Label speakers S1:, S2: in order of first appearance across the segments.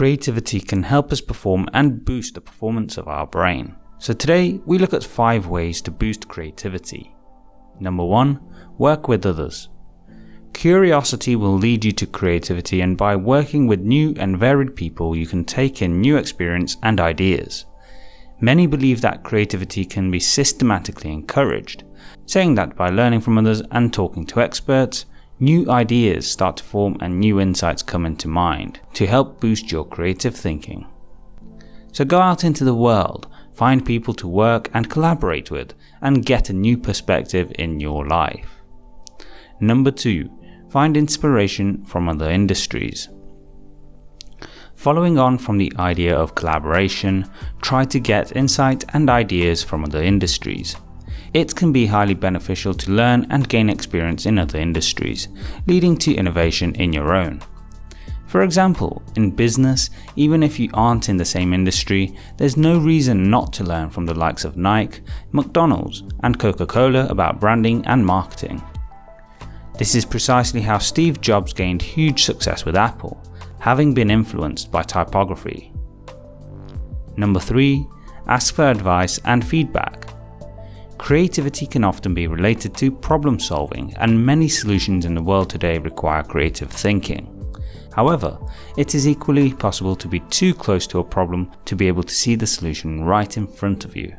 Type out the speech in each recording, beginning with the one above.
S1: creativity can help us perform and boost the performance of our brain. So today we look at 5 ways to boost creativity. Number 1. Work with others. Curiosity will lead you to creativity and by working with new and varied people you can take in new experience and ideas. Many believe that creativity can be systematically encouraged, saying that by learning from others and talking to experts, new ideas start to form and new insights come into mind to help boost your creative thinking. So go out into the world, find people to work and collaborate with, and get a new perspective in your life. Number 2. Find inspiration from other industries. Following on from the idea of collaboration, try to get insight and ideas from other industries. It can be highly beneficial to learn and gain experience in other industries, leading to innovation in your own. For example, in business, even if you aren't in the same industry, there's no reason not to learn from the likes of Nike, McDonald's and Coca-Cola about branding and marketing. This is precisely how Steve Jobs gained huge success with Apple, having been influenced by typography. Number 3. Ask for advice and feedback. Creativity can often be related to problem solving and many solutions in the world today require creative thinking. However, it is equally possible to be too close to a problem to be able to see the solution right in front of you.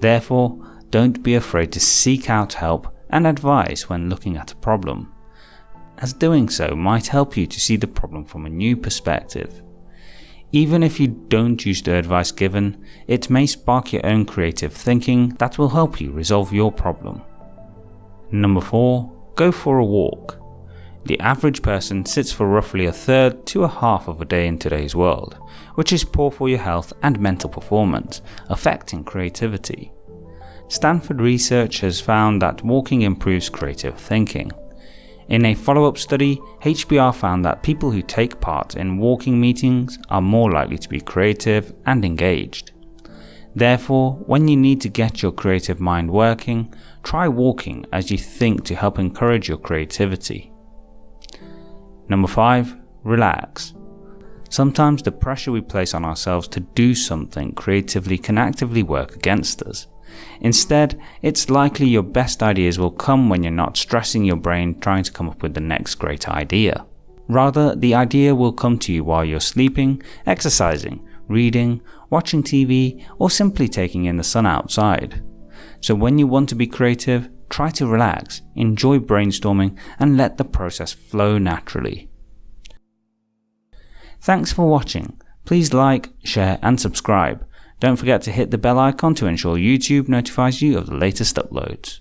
S1: Therefore, don't be afraid to seek out help and advice when looking at a problem as doing so might help you to see the problem from a new perspective. Even if you don't use the advice given, it may spark your own creative thinking that will help you resolve your problem. Number 4. Go for a walk. The average person sits for roughly a third to a half of a day in today's world, which is poor for your health and mental performance, affecting creativity. Stanford research has found that walking improves creative thinking, in a follow-up study, HBR found that people who take part in walking meetings are more likely to be creative and engaged. Therefore, when you need to get your creative mind working, try walking as you think to help encourage your creativity. Number 5. Relax. Sometimes the pressure we place on ourselves to do something creatively can actively work against us. Instead, it's likely your best ideas will come when you're not stressing your brain trying to come up with the next great idea. Rather, the idea will come to you while you're sleeping, exercising, reading, watching TV, or simply taking in the sun outside. So when you want to be creative, try to relax, enjoy brainstorming, and let the process flow naturally. Thanks for watching. Please like, share, and subscribe. Don't forget to hit the bell icon to ensure YouTube notifies you of the latest uploads.